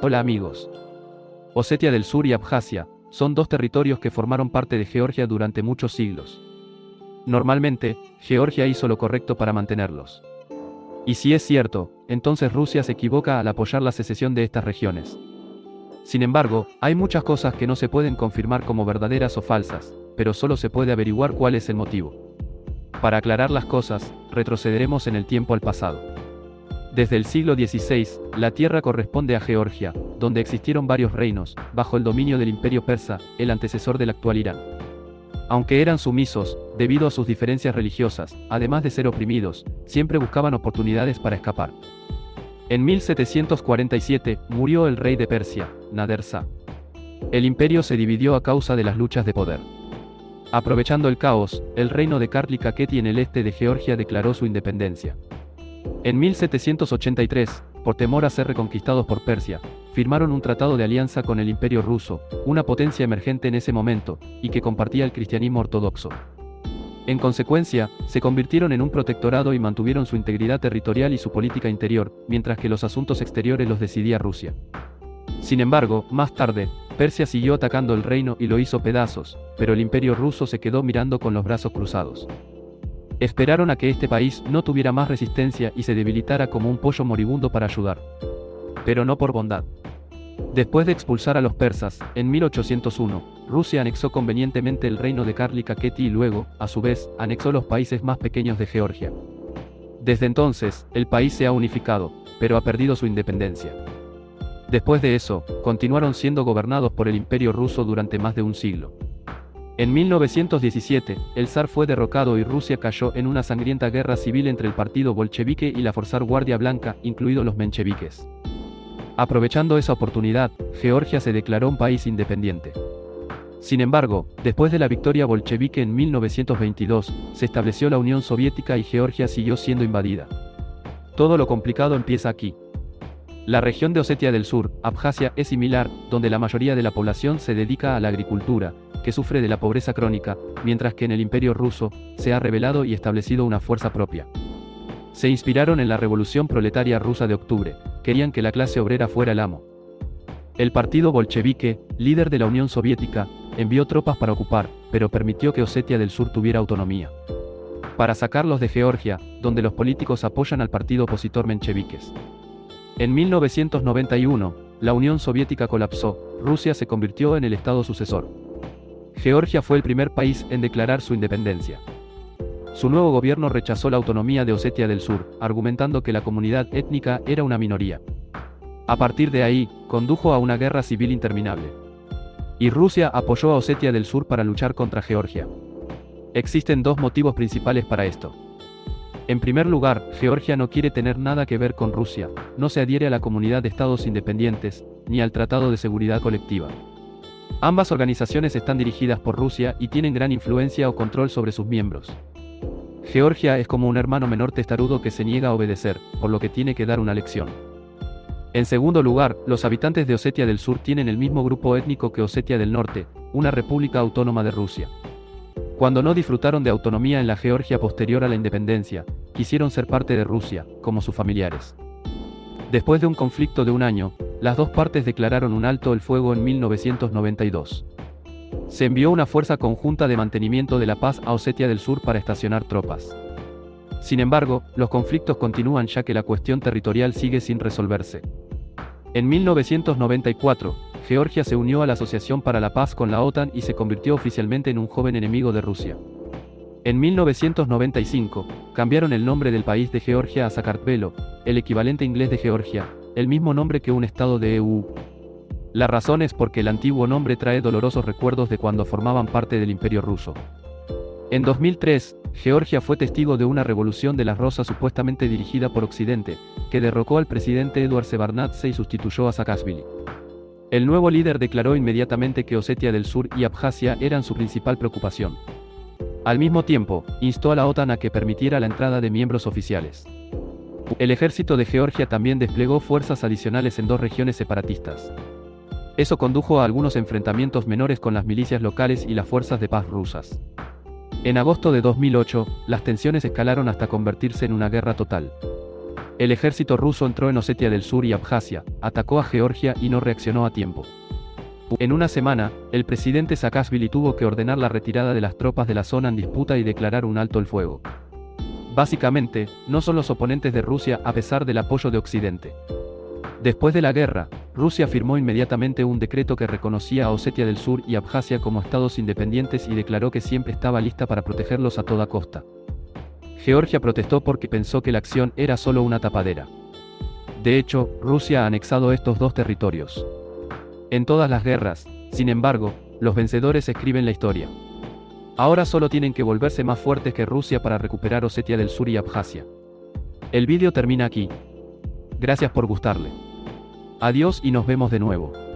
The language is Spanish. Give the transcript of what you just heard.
Hola amigos. Osetia del Sur y Abjasia son dos territorios que formaron parte de Georgia durante muchos siglos. Normalmente, Georgia hizo lo correcto para mantenerlos. Y si es cierto, entonces Rusia se equivoca al apoyar la secesión de estas regiones. Sin embargo, hay muchas cosas que no se pueden confirmar como verdaderas o falsas, pero solo se puede averiguar cuál es el motivo. Para aclarar las cosas, retrocederemos en el tiempo al pasado. Desde el siglo XVI, la tierra corresponde a Georgia, donde existieron varios reinos, bajo el dominio del imperio persa, el antecesor del actual Irán. Aunque eran sumisos, debido a sus diferencias religiosas, además de ser oprimidos, siempre buscaban oportunidades para escapar. En 1747, murió el rey de Persia, Nader Shah. El imperio se dividió a causa de las luchas de poder. Aprovechando el caos, el reino de Kartli Kaketi en el este de Georgia declaró su independencia. En 1783, por temor a ser reconquistados por Persia, firmaron un tratado de alianza con el Imperio ruso, una potencia emergente en ese momento, y que compartía el cristianismo ortodoxo. En consecuencia, se convirtieron en un protectorado y mantuvieron su integridad territorial y su política interior, mientras que los asuntos exteriores los decidía Rusia. Sin embargo, más tarde, Persia siguió atacando el reino y lo hizo pedazos, pero el imperio ruso se quedó mirando con los brazos cruzados. Esperaron a que este país no tuviera más resistencia y se debilitara como un pollo moribundo para ayudar. Pero no por bondad. Después de expulsar a los persas, en 1801, Rusia anexó convenientemente el reino de Karli Kaketi y luego, a su vez, anexó los países más pequeños de Georgia. Desde entonces, el país se ha unificado, pero ha perdido su independencia. Después de eso, continuaron siendo gobernados por el imperio ruso durante más de un siglo. En 1917, el zar fue derrocado y Rusia cayó en una sangrienta guerra civil entre el partido bolchevique y la Forzar Guardia Blanca, incluidos los mencheviques. Aprovechando esa oportunidad, Georgia se declaró un país independiente. Sin embargo, después de la victoria bolchevique en 1922, se estableció la Unión Soviética y Georgia siguió siendo invadida. Todo lo complicado empieza aquí. La región de Osetia del Sur, Abjasia, es similar, donde la mayoría de la población se dedica a la agricultura, que sufre de la pobreza crónica, mientras que en el imperio ruso, se ha revelado y establecido una fuerza propia. Se inspiraron en la revolución proletaria rusa de octubre, querían que la clase obrera fuera el amo. El partido bolchevique, líder de la Unión Soviética, envió tropas para ocupar, pero permitió que Osetia del Sur tuviera autonomía. Para sacarlos de Georgia, donde los políticos apoyan al partido opositor mencheviques. En 1991, la Unión Soviética colapsó, Rusia se convirtió en el estado sucesor. Georgia fue el primer país en declarar su independencia. Su nuevo gobierno rechazó la autonomía de Osetia del Sur, argumentando que la comunidad étnica era una minoría. A partir de ahí, condujo a una guerra civil interminable. Y Rusia apoyó a Osetia del Sur para luchar contra Georgia. Existen dos motivos principales para esto. En primer lugar, Georgia no quiere tener nada que ver con Rusia, no se adhiere a la comunidad de estados independientes, ni al Tratado de Seguridad Colectiva. Ambas organizaciones están dirigidas por Rusia y tienen gran influencia o control sobre sus miembros. Georgia es como un hermano menor testarudo que se niega a obedecer, por lo que tiene que dar una lección. En segundo lugar, los habitantes de Osetia del Sur tienen el mismo grupo étnico que Osetia del Norte, una república autónoma de Rusia. Cuando no disfrutaron de autonomía en la Georgia posterior a la independencia, quisieron ser parte de Rusia, como sus familiares. Después de un conflicto de un año, las dos partes declararon un alto el fuego en 1992. Se envió una fuerza conjunta de mantenimiento de la paz a Osetia del Sur para estacionar tropas. Sin embargo, los conflictos continúan ya que la cuestión territorial sigue sin resolverse. En 1994, Georgia se unió a la Asociación para la Paz con la OTAN y se convirtió oficialmente en un joven enemigo de Rusia. En 1995, cambiaron el nombre del país de Georgia a Sakartvelo, el equivalente inglés de Georgia, el mismo nombre que un estado de EU. La razón es porque el antiguo nombre trae dolorosos recuerdos de cuando formaban parte del imperio ruso. En 2003, Georgia fue testigo de una revolución de las rosas supuestamente dirigida por Occidente, que derrocó al presidente Eduard Shevardnadze y sustituyó a Saakashvili. El nuevo líder declaró inmediatamente que Osetia del Sur y Abjasia eran su principal preocupación. Al mismo tiempo, instó a la OTAN a que permitiera la entrada de miembros oficiales. El ejército de Georgia también desplegó fuerzas adicionales en dos regiones separatistas. Eso condujo a algunos enfrentamientos menores con las milicias locales y las fuerzas de paz rusas. En agosto de 2008, las tensiones escalaron hasta convertirse en una guerra total. El ejército ruso entró en Osetia del Sur y Abjasia, atacó a Georgia y no reaccionó a tiempo. En una semana, el presidente Saakashvili tuvo que ordenar la retirada de las tropas de la zona en disputa y declarar un alto el fuego. Básicamente, no son los oponentes de Rusia a pesar del apoyo de Occidente. Después de la guerra, Rusia firmó inmediatamente un decreto que reconocía a Osetia del Sur y Abjasia como estados independientes y declaró que siempre estaba lista para protegerlos a toda costa. Georgia protestó porque pensó que la acción era solo una tapadera. De hecho, Rusia ha anexado estos dos territorios. En todas las guerras, sin embargo, los vencedores escriben la historia. Ahora solo tienen que volverse más fuertes que Rusia para recuperar Osetia del Sur y Abjasia. El vídeo termina aquí. Gracias por gustarle. Adiós y nos vemos de nuevo.